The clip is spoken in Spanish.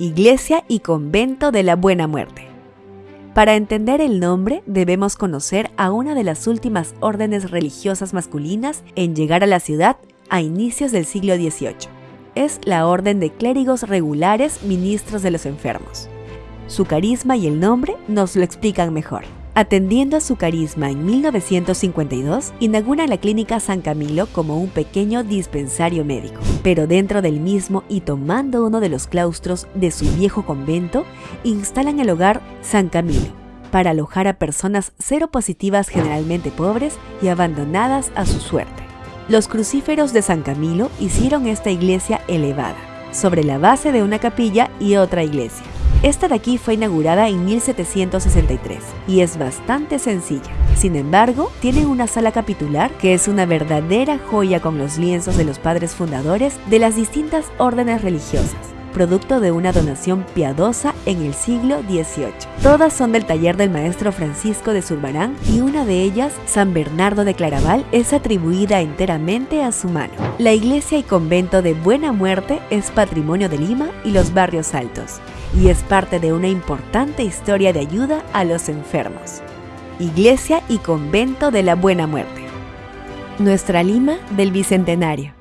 Iglesia y Convento de la Buena Muerte. Para entender el nombre debemos conocer a una de las últimas órdenes religiosas masculinas en llegar a la ciudad a inicios del siglo XVIII. Es la Orden de Clérigos Regulares Ministros de los Enfermos. Su carisma y el nombre nos lo explican mejor. Atendiendo a su carisma en 1952, inaugura la Clínica San Camilo como un pequeño dispensario médico. Pero dentro del mismo y tomando uno de los claustros de su viejo convento, instalan el hogar San Camilo para alojar a personas seropositivas generalmente pobres y abandonadas a su suerte. Los crucíferos de San Camilo hicieron esta iglesia elevada, sobre la base de una capilla y otra iglesia. Esta de aquí fue inaugurada en 1763 y es bastante sencilla. Sin embargo, tiene una sala capitular que es una verdadera joya con los lienzos de los padres fundadores de las distintas órdenes religiosas producto de una donación piadosa en el siglo XVIII. Todas son del taller del maestro Francisco de Zurbarán y una de ellas, San Bernardo de Claraval, es atribuida enteramente a su mano. La iglesia y convento de Buena Muerte es patrimonio de Lima y los barrios altos y es parte de una importante historia de ayuda a los enfermos. Iglesia y convento de la Buena Muerte. Nuestra Lima del Bicentenario.